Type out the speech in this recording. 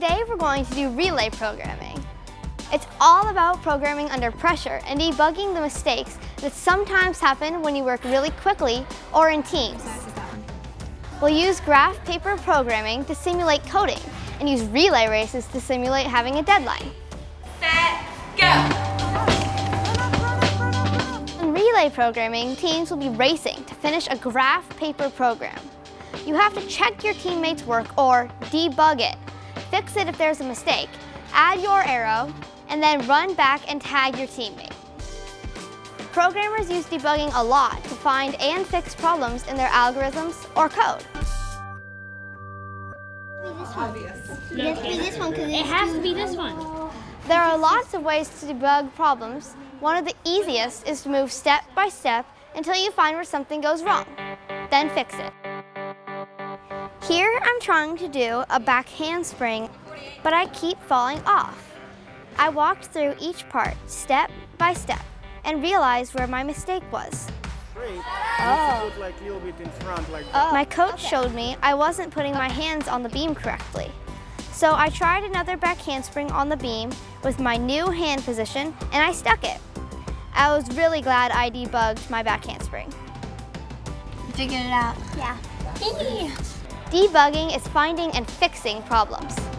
Today we're going to do relay programming. It's all about programming under pressure and debugging the mistakes that sometimes happen when you work really quickly or in teams. We'll use graph paper programming to simulate coding and use relay races to simulate having a deadline. Set, go! In relay programming, teams will be racing to finish a graph paper program. You have to check your teammates' work or debug it. Fix it if there's a mistake, add your arrow, and then run back and tag your teammate. Programmers use debugging a lot to find and fix problems in their algorithms or code. It has to be this one It has to be this one. There are lots of ways to debug problems. One of the easiest is to move step by step until you find where something goes wrong. Then fix it. Here I'm trying to do a back handspring, but I keep falling off. I walked through each part step by step and realized where my mistake was. Oh. like a little bit in front like that. My coach showed me I wasn't putting my hands on the beam correctly. So I tried another back handspring on the beam with my new hand position and I stuck it. I was really glad I debugged my back handspring. Figured it out. Yeah. Debugging is finding and fixing problems.